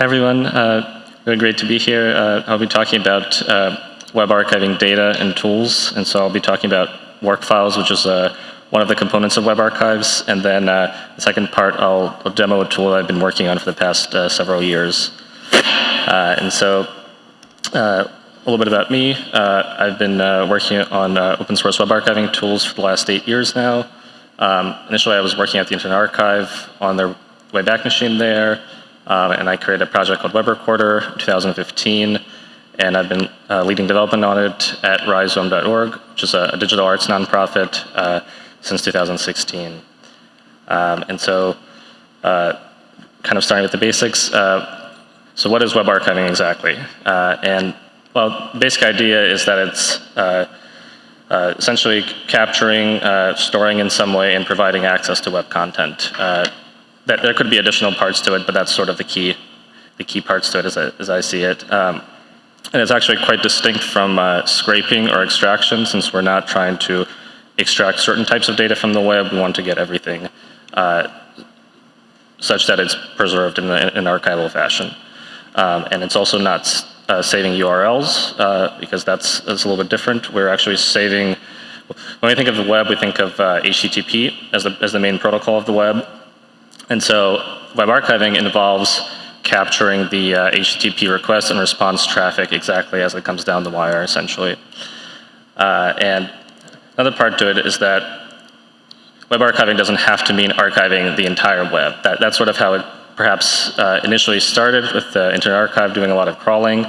Hi everyone, uh, really great to be here. Uh, I'll be talking about uh, web archiving data and tools, and so I'll be talking about WARC files, which is uh, one of the components of web archives, and then uh, the second part I'll, I'll, demo a tool I've been working on for the past uh, several years. and so a little bit about me. I've been working on open source web archiving tools for the last eight years now. Um, initially I was working at the Internet Archive on their Wayback Machine there. Um, and I created a project called Web Recorder in 2015. And I've been uh, leading development on it at rhizome.org, which is a, a, digital arts nonprofit, uh, since 2016. Um, and so, uh, kind of starting with the basics. Uh, so what is web archiving exactly? Uh, and well, basic idea is that it's uh, essentially capturing, storing in some way, and providing access to web content that there could be additional parts to it, but that's sort of the key, the key parts to it as I, as I see it. Um, and it's actually quite distinct from uh, scraping or extraction since we're not trying to extract certain types of data from the web. We want to get everything uh, such that it's preserved in, an archival fashion. Um, and it's also not uh, saving URLs uh, because that's, that's a little bit different. We're actually saving, when we think of the web, we think of HTTP uh, as the, as the main protocol of the web. And so web archiving involves capturing the uh, HTTP request and response traffic exactly as it comes down the wire, essentially. Uh, and another part to it is that web archiving doesn't have to mean archiving the entire web. That, that's sort of how it perhaps uh, initially started with the Internet Archive doing a lot of crawling,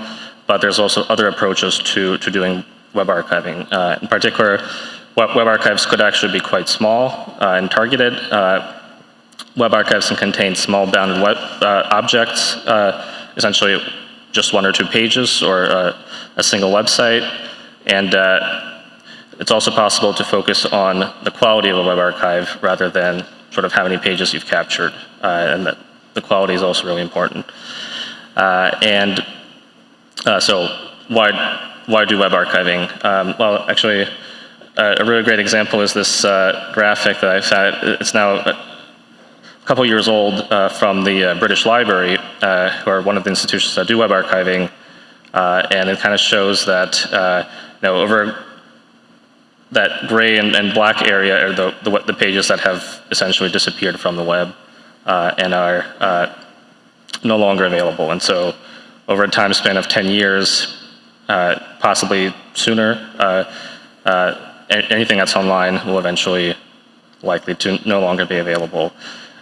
but there's also other approaches to, to doing web archiving. Uh, in particular, web, web, archives could actually be quite small uh, and targeted. Web archives can contain small bounded web uh, objects, uh, essentially just one or two pages or uh, a single website. And uh, it's also possible to focus on the quality of a web archive rather than sort of how many pages you've captured. Uh, and that the quality is also really important. Uh, and so why, why do web archiving? Um, well, actually, a really great example is this graphic that I've had. It's now couple years old uh, from the uh, British Library, uh, who are one of the institutions that do web archiving, uh, and it kind of shows that uh, you know over that gray and, and black area are the, the, the pages that have essentially disappeared from the web and are no longer available. And so, over a time span of 10 years, possibly sooner, anything that's online will eventually likely to no longer be available.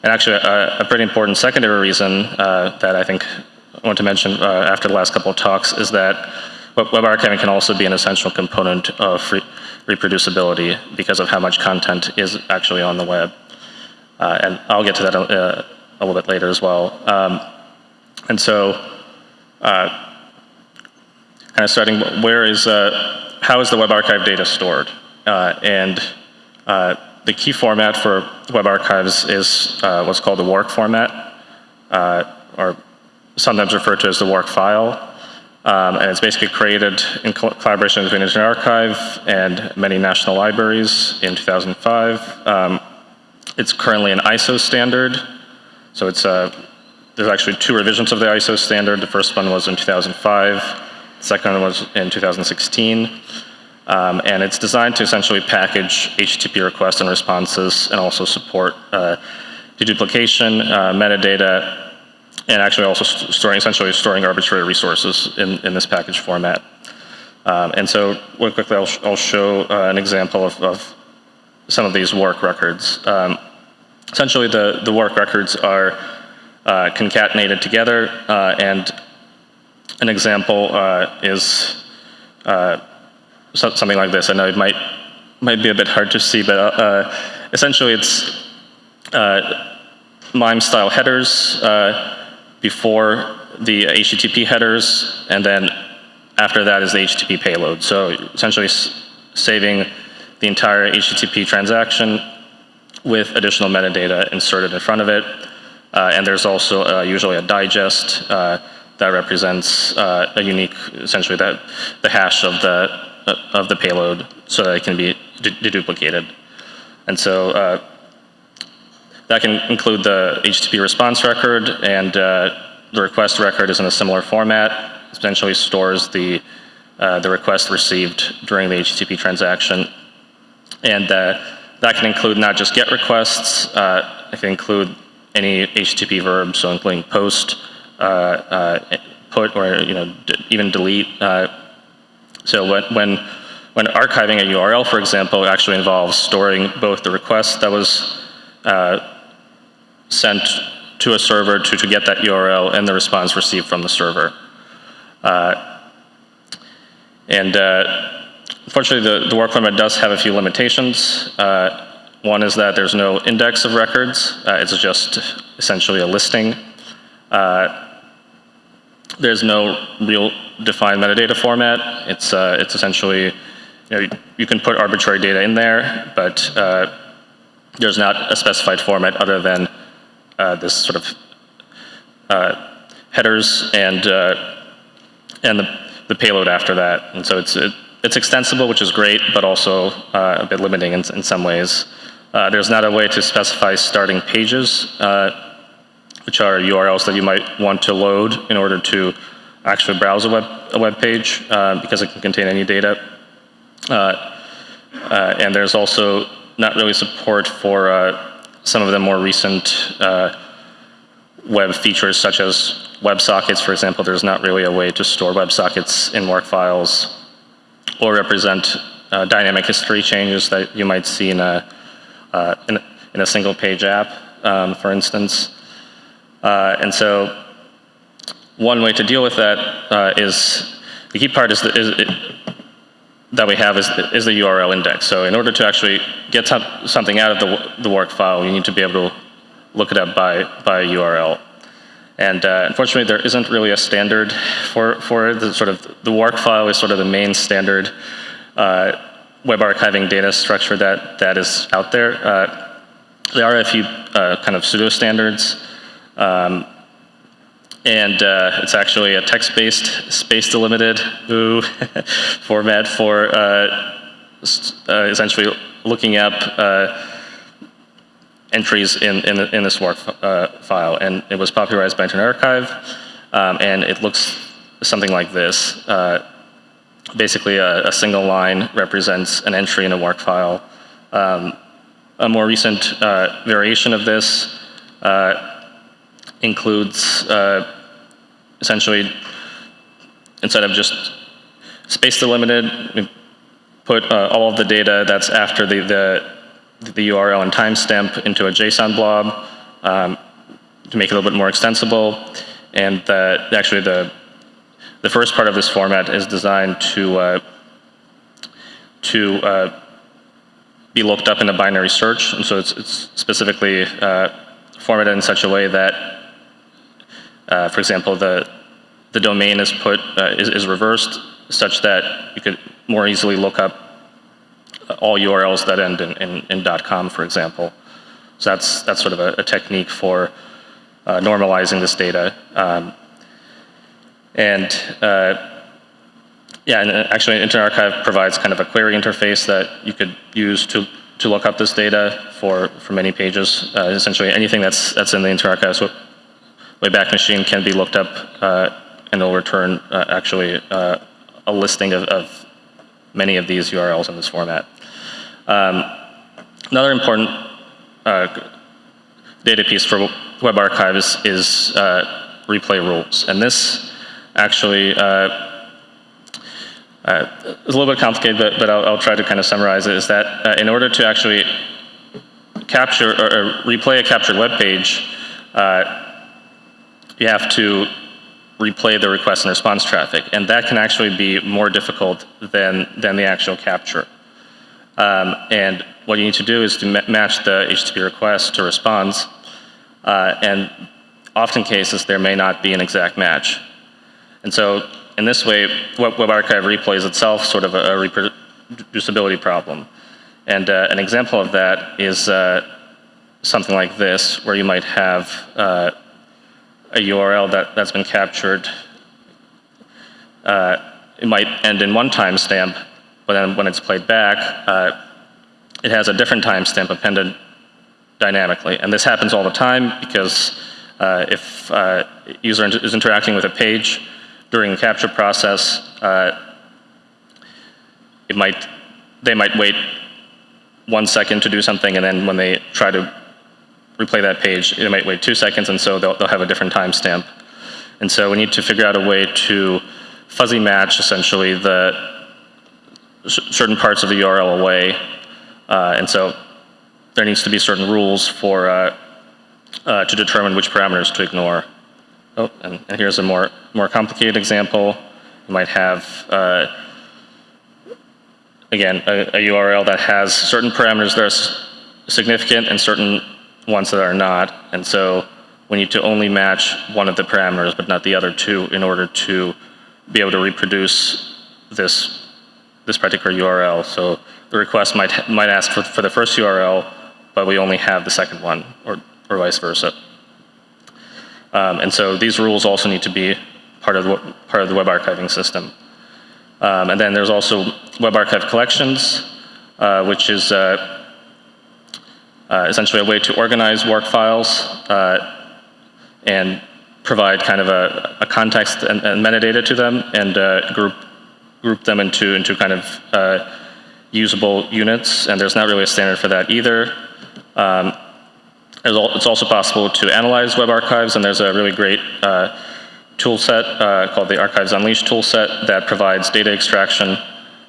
And actually, a, a pretty important secondary reason uh, that I think I want to mention uh, after the last couple of talks is that web archiving can also be an essential component of re reproducibility because of how much content is actually on the web. Uh, and I'll get to that a, uh, a, little bit later as well. Um, and so, uh, kind of starting, where is, uh, how is the web archive data stored? and the key format for web archives is uh, what's called the WARC format, uh, or sometimes referred to as the WARC file. Um, and it's basically created in collaboration between Internet Archive and many national libraries in 2005. Um, it's currently an ISO standard. So it's uh, there's actually two revisions of the ISO standard. The first one was in 2005. The second one was in 2016. Um, and it's designed to essentially package HTTP requests and responses and also support uh, deduplication, uh, metadata, and actually also st storing, essentially storing arbitrary resources in, in this package format. Um, and so real quickly I'll, sh I'll show uh, an example of, of, some of these WARC records. Um, essentially the, the WARC records are uh, concatenated together uh, and an example is uh, is something like this. I know it might might be a bit hard to see, but uh, essentially it's uh, MIME style headers uh, before the HTTP headers, and then after that is the HTTP payload. So essentially saving the entire HTTP transaction with additional metadata inserted in front of it. Uh, and there's also uh, usually a digest uh, that represents a unique, essentially that the hash of the of the payload so that it can be deduplicated. And so uh, that can include the HTTP response record and uh, the request record is in a similar format. It Essentially stores the, uh, the request received during the HTTP transaction. And uh, that can include not just GET requests, uh, it can include any HTTP verb, so including post, uh, put, or you know, even delete. Uh, so when, when, when archiving a URL, for example, actually involves storing both the request that was sent to a server to, to get that URL and the response received from the server. Uh, and uh, unfortunately, the, the WARC format does have a few limitations. Uh, one is that there's no index of records. Uh, it's just essentially a listing. Uh, there's no real defined metadata format. It's, uh, it's essentially, you, know, you, you, can put arbitrary data in there, but there's not a specified format other than uh, this sort of uh, headers and uh, and the, the payload after that. And so it's it, it's extensible, which is great, but also a bit limiting in, in some ways. there's not a way to specify starting pages, which are URLs that you might want to load in order to actually browse a web, a web page uh, because it can contain any data. Uh, uh, and there's also not really support for some of the more recent uh, web features such as WebSockets, for example, there's not really a way to store WebSockets in WARC files or represent uh, dynamic history changes that you might see in a, uh, in, in, a single page app, um, for instance. Uh, and so one way to deal with that uh, is, the key part is, the, is it, that we have is the, is the URL index. So in order to actually get something out of the, the WARC file, you need to be able to look it up by, by URL. And uh, unfortunately, there isn't really a standard for, for. The, sort of, the WARC file is sort of the main standard uh, web archiving data structure that, that is out there. Uh, there are a few uh, kind of pseudo standards. Um, and uh, it's actually a text-based, space-delimited format for uh, uh, essentially looking up uh, entries in, in, in, this WARC uh, file. And it was popularized by Internet Archive, um, and it looks something like this. Uh, basically, a, a, single line represents an entry in a WARC file. Um, a more recent variation of this includes uh, essentially, instead of just space delimited, we put uh, all of the data that's after the, the, the URL and timestamp into a JSON blob um, to make it a little bit more extensible. And the, actually the, the first part of this format is designed to, uh, to uh, be looked up in a binary search. And so it's, it's specifically uh, formatted in such a way that uh, for example, the, the domain is put, uh, is, is reversed such that you could more easily look up all URLs that end in, in, in .com, for example. So that's, that's sort of a, a technique for uh, normalizing this data. Um, and uh, yeah, and uh, actually Internet Archive provides kind of a query interface that you could use to, to look up this data for, for many pages. Uh, essentially anything that's, that's in the Internet Archive Wayback Machine can be looked up uh, and it'll return uh, actually uh, a listing of, of, many of these URLs in this format. Um, another important uh, data piece for Web Archive is, uh, replay rules. And this actually uh, is a little bit complicated, but, but I'll, I'll, try to kind of summarize it, is that uh, in order to actually capture or, or replay a captured web page, uh, you have to replay the request and response traffic. And that can actually be more difficult than, than the actual capture. Um, and what you need to do is to ma match the HTTP request to response. Uh, and often cases, there may not be an exact match. And so in this way, Web, Archive replays itself sort of a, a reproducibility problem. And uh, an example of that is uh, something like this, where you might have uh, a URL that, that's been captured, uh, it might end in one timestamp, but then when it's played back, uh, it has a different timestamp appended dynamically. And this happens all the time because Uh, if uh, user is interacting with a page during the capture process, uh, it might, they might wait one second to do something, and then when they try to replay that page, it might wait two seconds, and so they'll, they'll have a different timestamp. And so we need to figure out a way to fuzzy match, essentially, the certain parts of the URL away. Uh, and so there needs to be certain rules for uh, uh, to determine which parameters to ignore. Oh, and, and here's a more more complicated example. You might have uh, again a, a, URL that has certain parameters that are significant and certain ones that are not, and so we need to only match one of the parameters but not the other two in order to be able to reproduce this this particular URL. So the request might might ask for, for the first URL, but we only have the second one, or or vice versa. Um, and so these rules also need to be part of the, part of the web archiving system. Um, and then there's also web archive collections, uh, which is uh, uh, essentially a way to organize WARC files uh, and provide kind of a, a context and, and, metadata to them and uh, group group them into into kind of uh, usable units. And there's not really a standard for that either. Um, it's also possible to analyze web archives, and there's a really great uh, tool set uh, called the Archives Unleashed toolset that provides data extraction,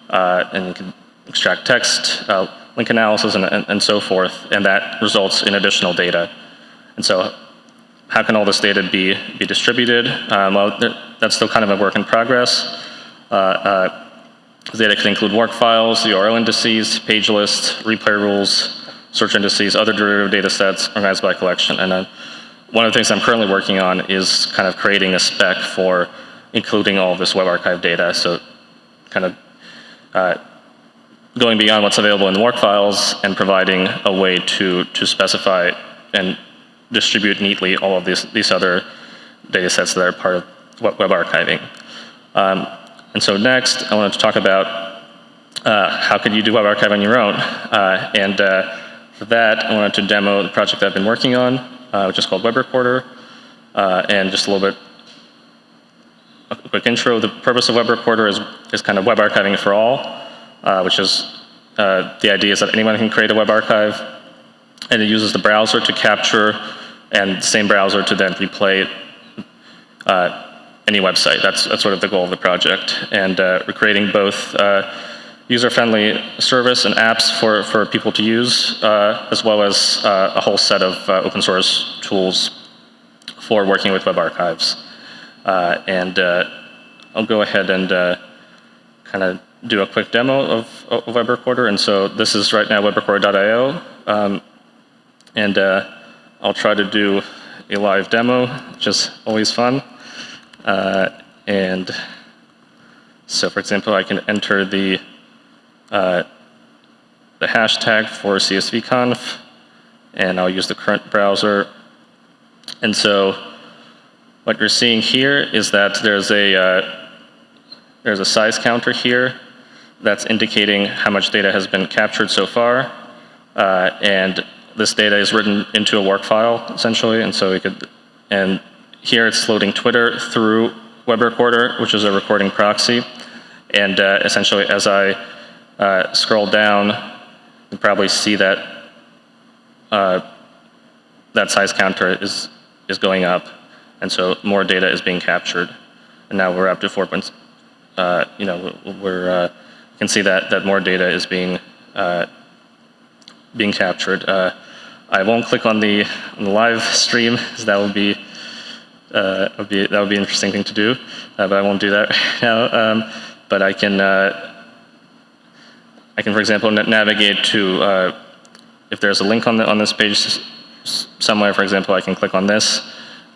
and you can extract text, uh, link analysis, and, and, and, so forth, and that results in additional data. And so how can all this data be, be distributed? Um, well, that's still kind of a work in progress. Uh, uh, data can include WARC files, URL indices, page lists, replay rules, search indices, other derivative data sets organized by collection. And then one of the things I'm currently working on is kind of creating a spec for including all this web archive data. So kind of uh, going beyond what's available in the WARC files and providing a way to, to specify and distribute neatly all of these, these other data sets that are part of web archiving. Um, and so next, I wanted to talk about uh, how could you do web archive on your own? Uh, and uh, for that, I wanted to demo the project I've been working on, uh, which is called Web Recorder. Uh, and just a little bit, a quick intro. The purpose of Web Recorder is, is kind of web archiving for all, uh, which is uh, the idea is that anyone can create a web archive, and it uses the browser to capture, and the same browser to then replay uh, any website. That's, that's sort of the goal of the project. And uh, we're creating both user-friendly service and apps for, for people to use, uh, as well as uh, a whole set of uh, open source tools for working with web archives. Uh, and uh, I'll go ahead and uh, kind of do a quick demo of, of Web Recorder. And so this is right now webrecorder.io. Um, and I'll try to do a live demo, which is always fun. and so for example, I can enter the uh, the hashtag for CSVConf, and I'll use the current browser. And so what you're seeing here is that there's a, uh, there's a size counter here that's indicating how much data has been captured so far. Uh, and this data is written into a WARC file, essentially. And so we could, and here it's loading Twitter through Web Recorder, which is a recording proxy. And uh, essentially, as I uh, scroll down, you probably see that uh, that size counter is is going up, and so more data is being captured. And now we're up to four points. Uh, you know, we're uh, can see that that more data is being uh, being captured. Uh, I won't click on the on the live stream, because that would be uh, be that would be an interesting thing to do, uh, but I won't do that right now. Um, but I can uh, I can, for example, navigate to, uh, if there's a link on, the, on this page somewhere, for example, I can click on this,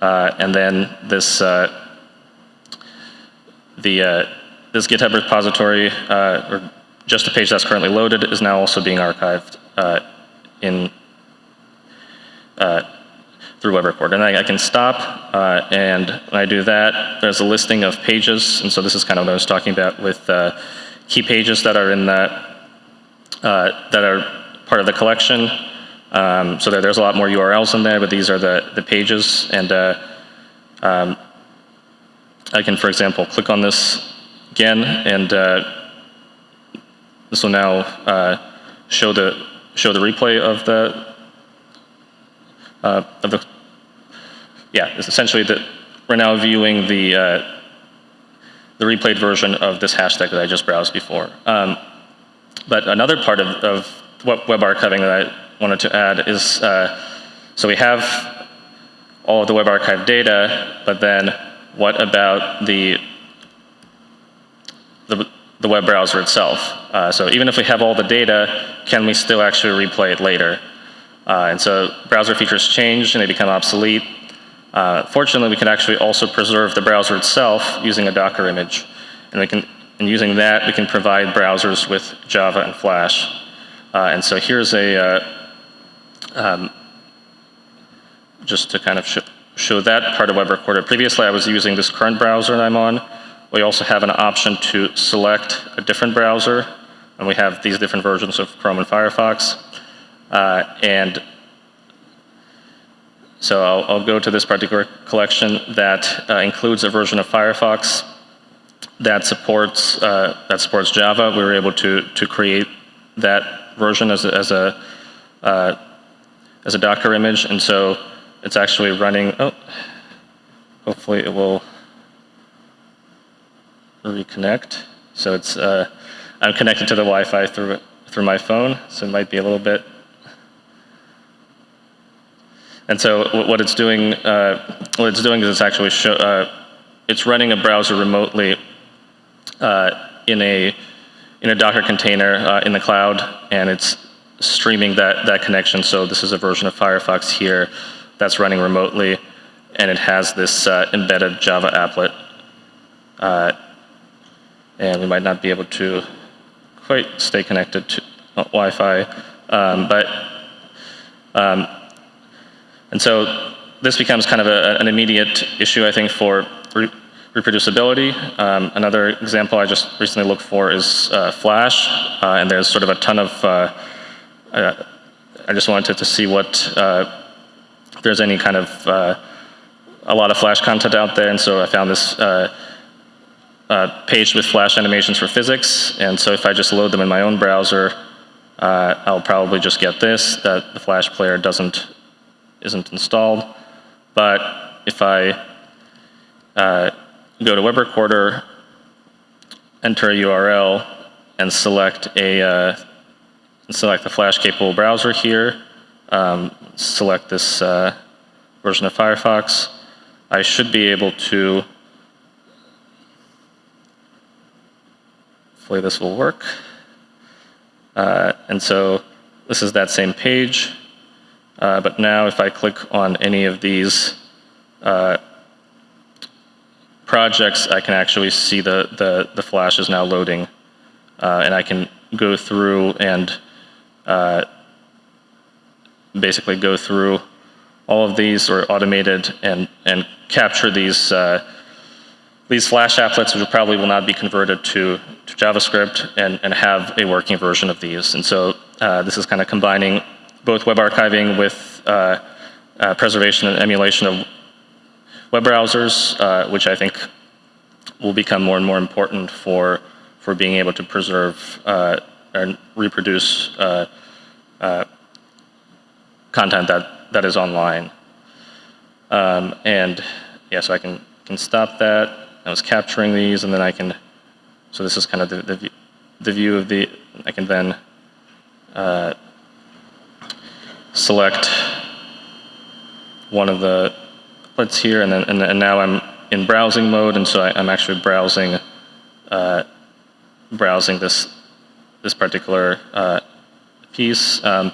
and then this, the, this GitHub repository, uh, or just a page that's currently loaded, is now also being archived uh, in through Web Recorder. And I, I can stop, and when I do that, there's a listing of pages, and so this is kind of what I was talking about with key pages that are in that uh, that are part of the collection. Um, so there, there's a lot more URLs in there, but these are the, the pages. And uh, um, I can, for example, click on this again, and uh, this will now uh, show the show the replay of the uh, of the yeah. It's essentially that we're now viewing the uh, the replayed version of this hashtag that I just browsed before. Um, but another part of, of what web archiving that I wanted to add is, uh, so we have all of the web archive data, but then what about the, the, web browser itself? Uh, so even if we have all the data, can we still actually replay it later? Uh, and so browser features change and they become obsolete. Uh, fortunately, we can actually also preserve the browser itself using a Docker image. And we can, and using that, we can provide browsers with Java and Flash. Uh, and so here's a, uh, um, just to kind of sh show that part of Web Recorder. Previously, I was using this current browser that I'm on. We also have an option to select a different browser, and we have these different versions of Chrome and Firefox. Uh, and so I'll, I'll, go to this particular collection that uh, includes a version of Firefox that supports uh, that supports Java. We were able to to create that version as a, as a uh, as a Docker image, and so it's actually running. Oh, hopefully it will reconnect. So it's uh, I'm connected to the Wi-Fi through through my phone, so it might be a little bit and so what it's doing, uh, what it's doing is it's actually show, uh, it's running a browser remotely uh, in a in a Docker container uh, in the cloud, and it's streaming that that connection. So this is a version of Firefox here that's running remotely, and it has this uh, embedded Java applet. Uh, and we might not be able to quite stay connected to Wi-Fi, um, but um, and so this becomes kind of a, an immediate issue, I think, for re reproducibility. Um, another example I just recently looked for is uh, Flash, uh, and there's sort of a ton of, uh, uh I just wanted to see what, uh, if there's any kind of, uh, a lot of Flash content out there, and so I found this page with Flash animations for physics, and so if I just load them in my own browser, I'll probably just get this, that the Flash player doesn't isn't installed. But if I uh, go to Web Recorder, enter a URL, and select a uh, select the Flash capable browser here, um, select this uh, version of Firefox, I should be able to. Hopefully this will work. Uh, and so this is that same page. Uh, but now if I click on any of these uh, projects, I can actually see the, the, the flash is now loading. Uh, and I can go through and uh, basically go through all of these or automated and, and capture these uh, these Flash applets, which probably will not be converted to, to JavaScript, and, and have a working version of these. And so uh, this is kind of combining both web archiving with uh, uh, preservation and emulation of web browsers, uh, which I think will become more and more important for, for being able to preserve and reproduce content that, that is online. Um, and yeah, so I can, can stop that. I was capturing these, and then I can, so this is kind of the, the, the view of the, I can then uh, select one of the let's here, and then and, and, now I'm in browsing mode, and so I, am actually browsing uh, browsing this this particular uh, piece. Um,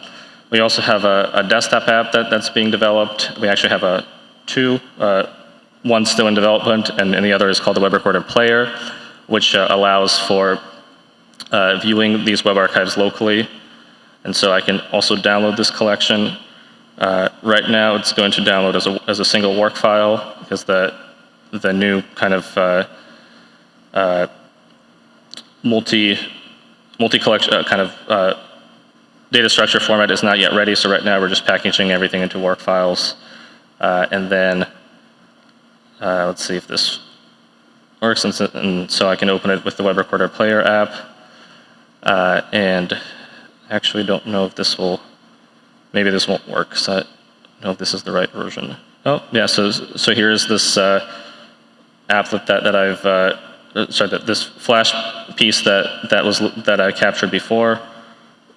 we also have a, a, desktop app that, that's being developed. We actually have a two, uh, one still in development, and, and, the other is called the Web Recorder Player, which uh, allows for uh, viewing these web archives locally and so I can also download this collection. Uh, right now, it's going to download as a, as a single WARC file because the, the new kind of uh, uh, multi, multi collection uh, kind of data structure format is not yet ready, so right now we're just packaging everything into WARC files. And then, uh, let's see if this works, and so, and so, I can open it with the Web Recorder Player app. Uh, and actually don't know if this will, maybe this won't work, so I don't know if this is the right version. Oh, yeah, so, so here's this uh, applet that, that I've, uh, sorry, that this Flash piece that, that, was, that I captured before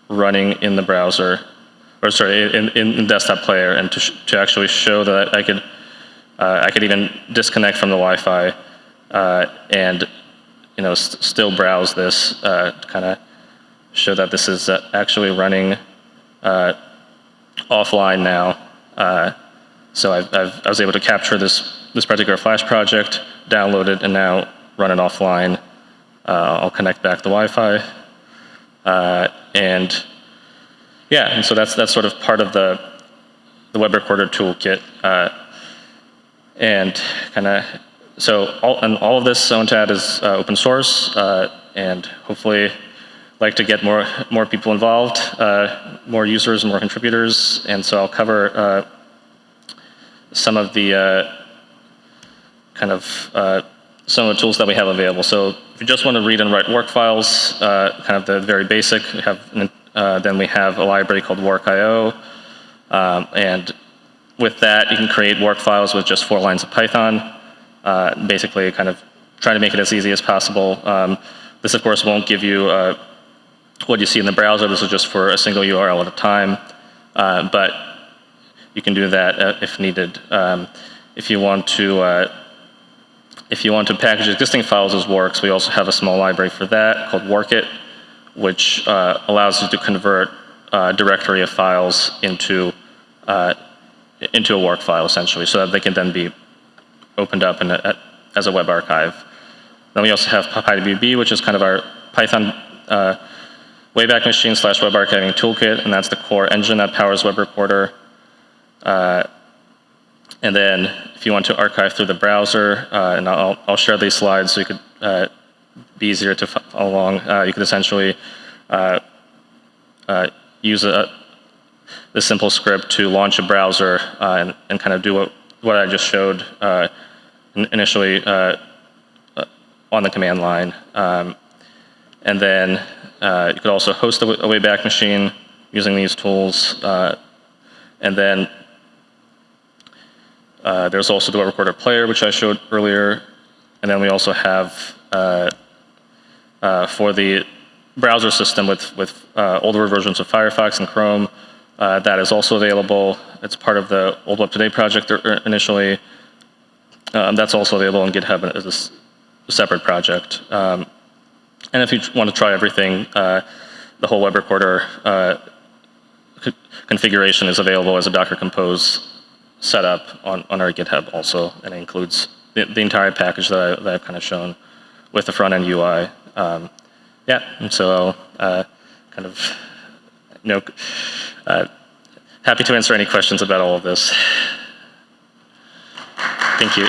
running in the browser, or sorry, in, in, desktop player, and to, to actually show that I could, I could even disconnect from the Wi-Fi uh, and you know, st still browse this uh, to kind of show that this is uh, actually running uh, offline now. Uh, so I've, I've, i was able to capture this, this particular Flash project, download it, and now run it offline. Uh, I'll connect back the Wi-Fi. Uh, and yeah, and so that's, that's sort of part of the, the web recorder toolkit. Uh, and kind of, so all, and all of this ONTAD is uh, open source, uh, and hopefully like to get more, more people involved, uh, more users, more contributors, and so I'll cover some of the kind of some of the tools that we have available. So if you just want to read and write WARC files, uh, kind of the very basic, we have, uh, then we have a library called warcio. Um, and with that, you can create WARC files with just four lines of Python. Uh, basically, kind of try to make it as easy as possible. Um, this, of course, won't give you uh, what you see in the browser. This is just for a single URL at a time. Uh, but you can do that uh, if needed. Um, if you want to if you want to package existing files as WARCs, we also have a small library for that called warcit, which uh, allows you to convert a uh, directory of files into, uh, into a WARC file, essentially, so that they can then be opened up a, as a web archive. Then we also have PyWB, which is kind of our Python uh, Wayback Machine slash web archiving toolkit, and that's the core engine that powers Web Recorder. Uh, and then if you want to archive through the browser, uh, and I'll, I'll, share these slides so you could uh, be easier to follow along, uh, you could essentially uh, uh, use a, this simple script to launch a browser uh, and, and, kind of do what, what I just showed initially on the command line. Um, and then you could also host a, a Wayback Machine using these tools. and then uh, there's also the web recorder player, which I showed earlier. And then we also have uh, uh, for the browser system with, with uh, older versions of Firefox and Chrome, uh, that is also available. It's part of the Old Web Today project initially. Um, that's also available on GitHub as a separate project. Um, and if you want to try everything, uh, the whole web recorder configuration is available as a Docker Compose setup on, on our GitHub also, and it includes the, the entire package that, I, that I've kind of shown with the front-end UI. Um, yeah, and so uh, kind of, know, uh, happy to answer any questions about all of this. Thank you.